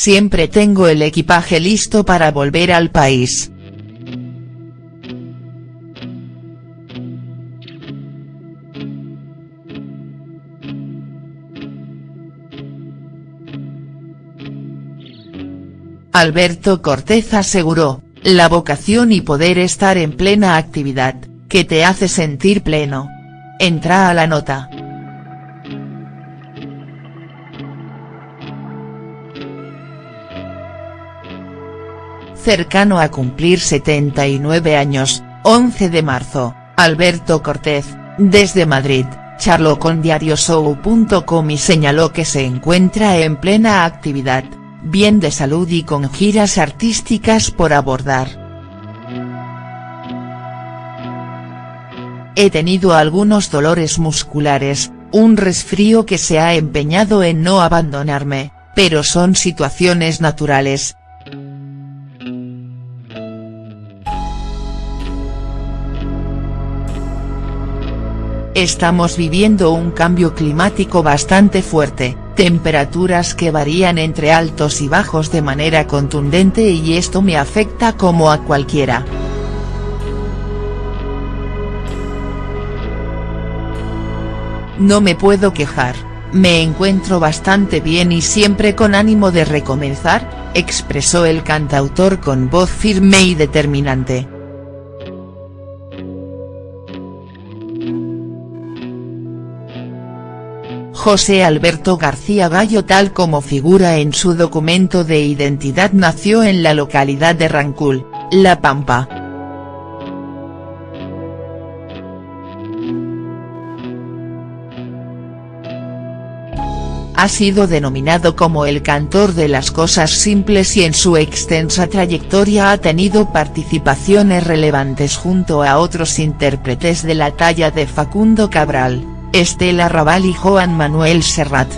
siempre tengo el equipaje listo para volver al país. Alberto Cortés aseguró, la vocación y poder estar en plena actividad, que te hace sentir pleno. Entra a la nota. Cercano a cumplir 79 años, 11 de marzo, Alberto Cortés, desde Madrid, charló con diarioshow.com y señaló que se encuentra en plena actividad bien de salud y con giras artísticas por abordar. He tenido algunos dolores musculares, un resfrío que se ha empeñado en no abandonarme, pero son situaciones naturales. Estamos viviendo un cambio climático bastante fuerte, temperaturas que varían entre altos y bajos de manera contundente y esto me afecta como a cualquiera. No me puedo quejar, me encuentro bastante bien y siempre con ánimo de recomenzar, expresó el cantautor con voz firme y determinante. José Alberto García Gallo tal como figura en su documento de identidad nació en la localidad de Rancul, La Pampa. Ha sido denominado como el cantor de las cosas simples y en su extensa trayectoria ha tenido participaciones relevantes junto a otros intérpretes de la talla de Facundo Cabral. Estela Raval y Joan Manuel Serrat.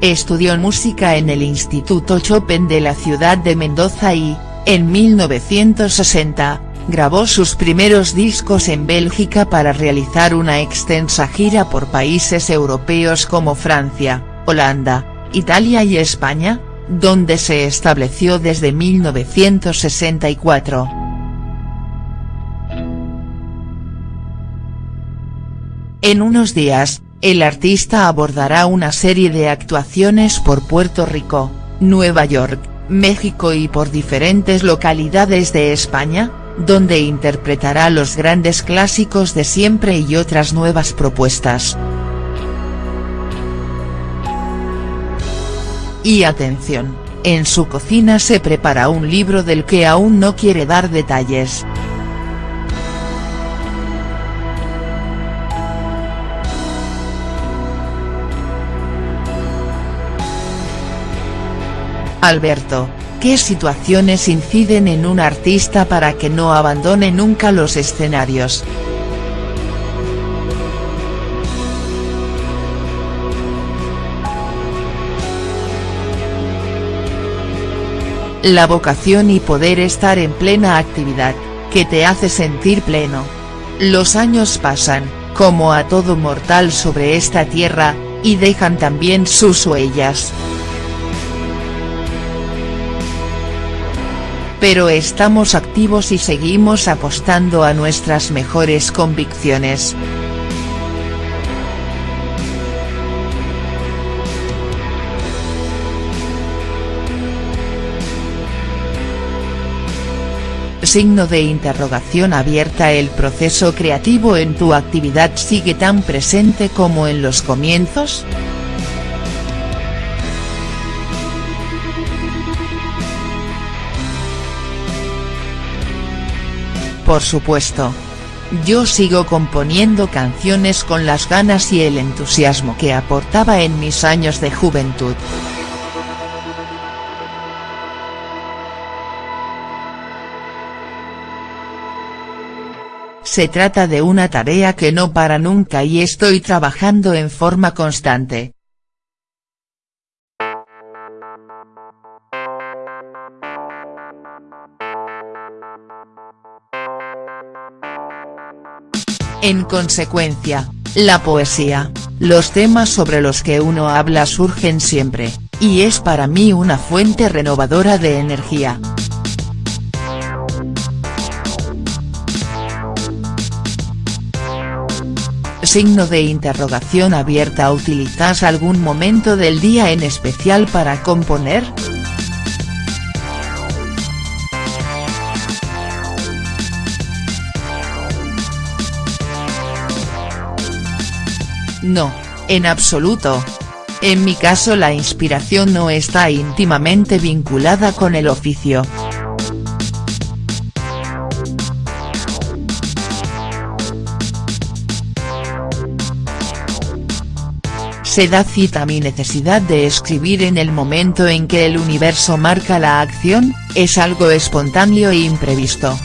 Estudió música en el Instituto Chopin de la ciudad de Mendoza y, en 1960, grabó sus primeros discos en Bélgica para realizar una extensa gira por países europeos como Francia, Holanda, Italia y España, donde se estableció desde 1964. En unos días, el artista abordará una serie de actuaciones por Puerto Rico, Nueva York, México y por diferentes localidades de España, donde interpretará los grandes clásicos de siempre y otras nuevas propuestas. Y atención, en su cocina se prepara un libro del que aún no quiere dar detalles. Alberto, ¿qué situaciones inciden en un artista para que no abandone nunca los escenarios?. La vocación y poder estar en plena actividad, que te hace sentir pleno. Los años pasan, como a todo mortal sobre esta tierra, y dejan también sus huellas. Pero estamos activos y seguimos apostando a nuestras mejores convicciones. Signo de interrogación abierta El proceso creativo en tu actividad sigue tan presente como en los comienzos?. Por supuesto. Yo sigo componiendo canciones con las ganas y el entusiasmo que aportaba en mis años de juventud. Se trata de una tarea que no para nunca y estoy trabajando en forma constante. En consecuencia, La poesía, los temas sobre los que uno habla surgen siempre, y es para mí una fuente renovadora de energía. Signo de interrogación abierta ¿Utilizas algún momento del día en especial para componer?. No, en absoluto. En mi caso la inspiración no está íntimamente vinculada con el oficio. se da cita mi necesidad de escribir en el momento en que el universo marca la acción, es algo espontáneo e imprevisto.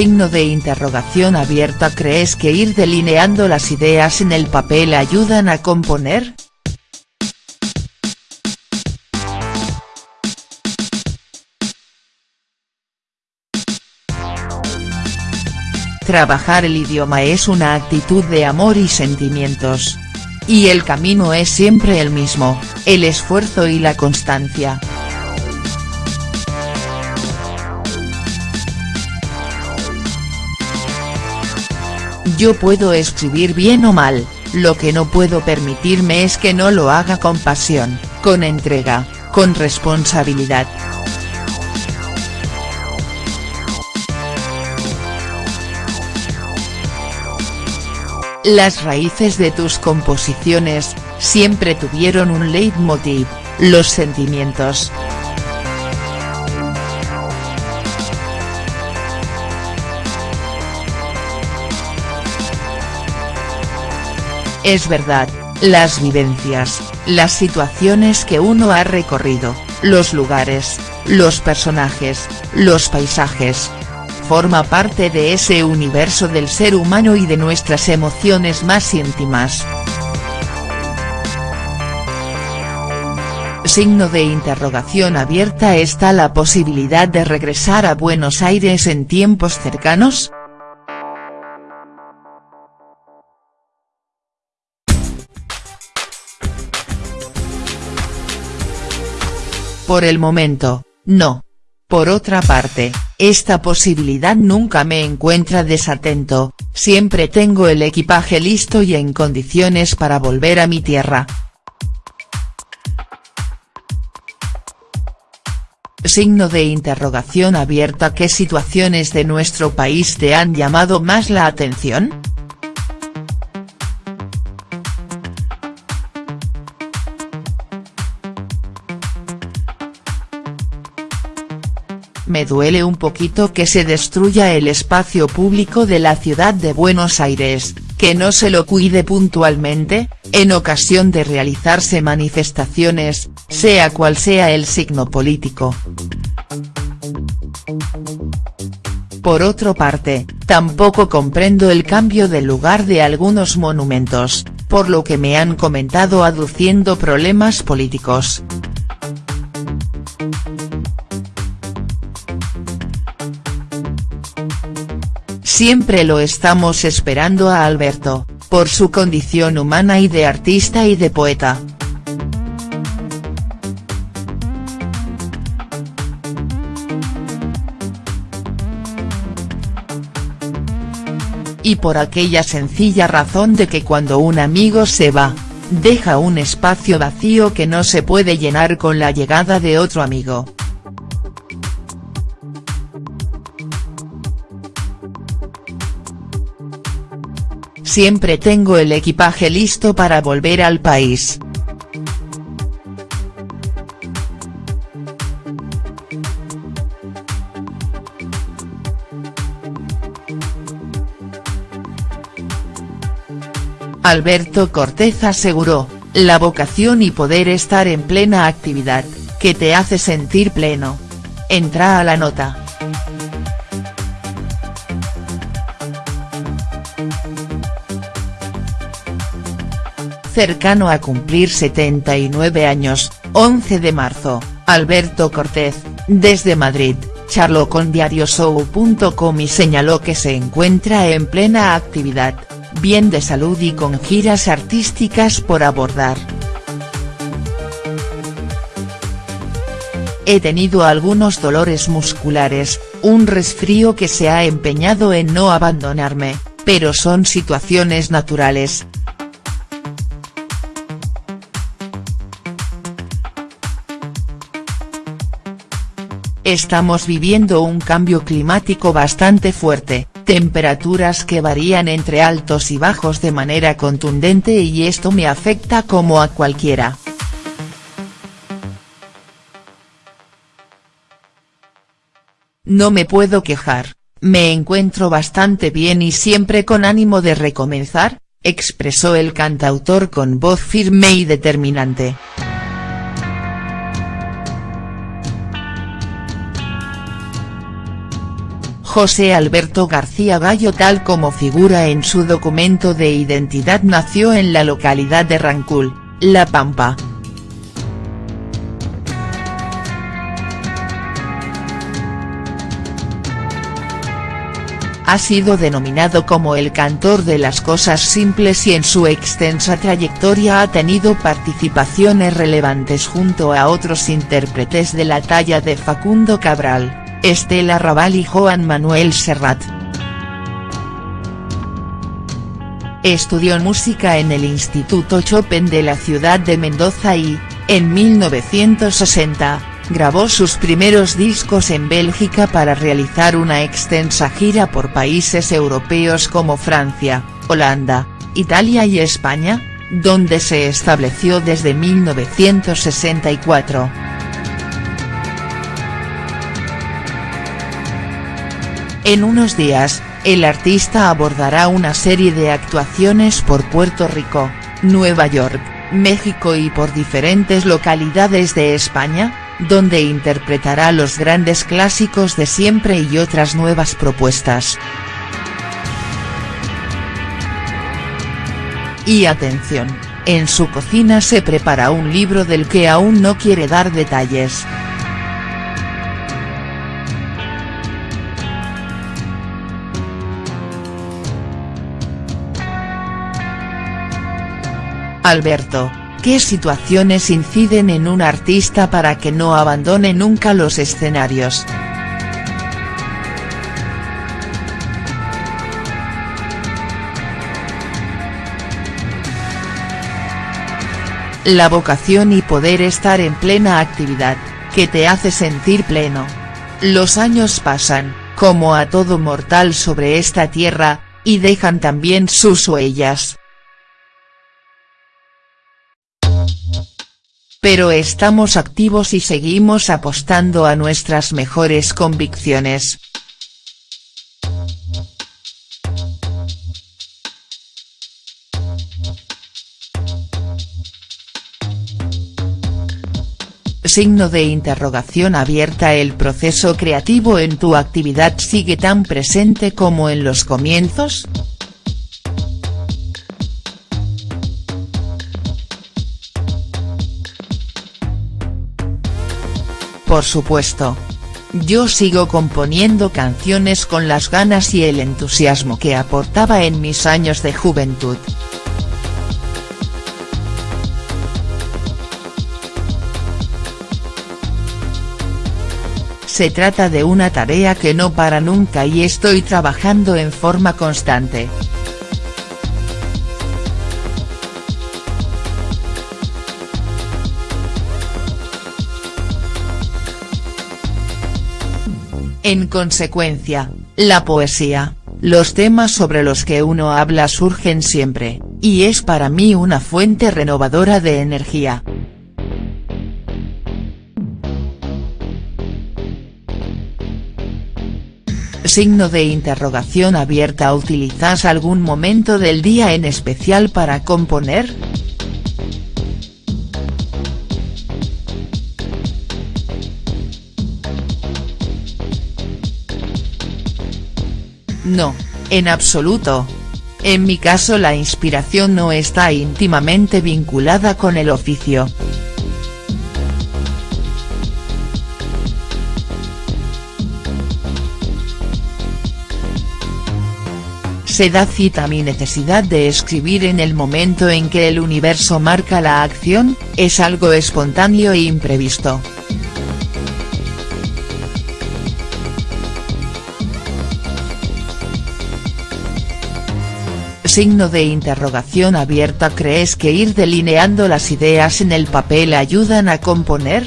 Signo de interrogación abierta ¿Crees que ir delineando las ideas en el papel ayudan a componer?. Trabajar el idioma es una actitud de amor y sentimientos. Y el camino es siempre el mismo, el esfuerzo y la constancia. Yo puedo escribir bien o mal, lo que no puedo permitirme es que no lo haga con pasión, con entrega, con responsabilidad. Las raíces de tus composiciones, siempre tuvieron un leitmotiv, los sentimientos. Es verdad, las vivencias, las situaciones que uno ha recorrido, los lugares, los personajes, los paisajes, forma parte de ese universo del ser humano y de nuestras emociones más íntimas. Signo de interrogación abierta ¿Está la posibilidad de regresar a Buenos Aires en tiempos cercanos?. Por el momento, no. Por otra parte, esta posibilidad nunca me encuentra desatento, siempre tengo el equipaje listo y en condiciones para volver a mi tierra. Signo de interrogación abierta ¿Qué situaciones de nuestro país te han llamado más la atención?. Me duele un poquito que se destruya el espacio público de la ciudad de Buenos Aires, que no se lo cuide puntualmente, en ocasión de realizarse manifestaciones, sea cual sea el signo político. Por otra parte, tampoco comprendo el cambio de lugar de algunos monumentos, por lo que me han comentado aduciendo problemas políticos. Siempre lo estamos esperando a Alberto, por su condición humana y de artista y de poeta. Y por aquella sencilla razón de que cuando un amigo se va, deja un espacio vacío que no se puede llenar con la llegada de otro amigo. Siempre tengo el equipaje listo para volver al país. Alberto Cortés aseguró, la vocación y poder estar en plena actividad, que te hace sentir pleno. Entra a la nota. Cercano a cumplir 79 años, 11 de marzo, Alberto Cortés, Desde Madrid, charló con diarioshow.com y señaló que se encuentra en plena actividad, bien de salud y con giras artísticas por abordar. He tenido algunos dolores musculares, un resfrío que se ha empeñado en no abandonarme, pero son situaciones naturales, Estamos viviendo un cambio climático bastante fuerte, temperaturas que varían entre altos y bajos de manera contundente y esto me afecta como a cualquiera. No me puedo quejar, me encuentro bastante bien y siempre con ánimo de recomenzar, expresó el cantautor con voz firme y determinante. José Alberto García Gallo tal como figura en su documento de identidad nació en la localidad de Rancul, La Pampa. Ha sido denominado como el cantor de las cosas simples y en su extensa trayectoria ha tenido participaciones relevantes junto a otros intérpretes de la talla de Facundo Cabral. Estela Raval y Joan Manuel Serrat. Estudió música en el Instituto Chopin de la ciudad de Mendoza y, en 1960, grabó sus primeros discos en Bélgica para realizar una extensa gira por países europeos como Francia, Holanda, Italia y España, donde se estableció desde 1964. En unos días, el artista abordará una serie de actuaciones por Puerto Rico, Nueva York, México y por diferentes localidades de España, donde interpretará los grandes clásicos de siempre y otras nuevas propuestas. Y atención, en su cocina se prepara un libro del que aún no quiere dar detalles. Alberto, ¿qué situaciones inciden en un artista para que no abandone nunca los escenarios?. La vocación y poder estar en plena actividad, que te hace sentir pleno. Los años pasan, como a todo mortal sobre esta tierra, y dejan también sus huellas. Pero estamos activos y seguimos apostando a nuestras mejores convicciones. Signo de interrogación abierta El proceso creativo en tu actividad sigue tan presente como en los comienzos?. Por supuesto. Yo sigo componiendo canciones con las ganas y el entusiasmo que aportaba en mis años de juventud. Se trata de una tarea que no para nunca y estoy trabajando en forma constante. En consecuencia, la poesía, los temas sobre los que uno habla surgen siempre, y es para mí una fuente renovadora de energía. Signo de interrogación abierta ¿Utilizas algún momento del día en especial para componer?. No, en absoluto. En mi caso la inspiración no está íntimamente vinculada con el oficio. se da cita mi necesidad de escribir en el momento en que el universo marca la acción, es algo espontáneo e imprevisto. Signo de interrogación abierta ¿Crees que ir delineando las ideas en el papel ayudan a componer?.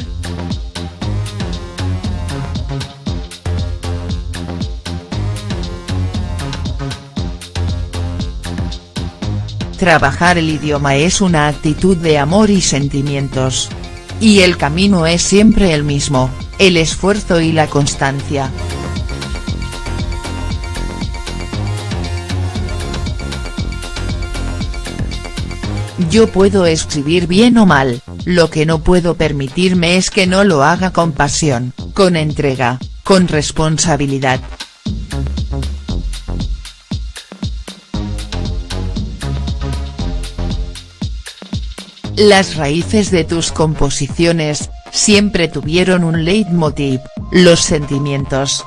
Trabajar el idioma es una actitud de amor y sentimientos. Y el camino es siempre el mismo, el esfuerzo y la constancia. Yo puedo escribir bien o mal, lo que no puedo permitirme es que no lo haga con pasión, con entrega, con responsabilidad. Las raíces de tus composiciones, siempre tuvieron un leitmotiv, los sentimientos.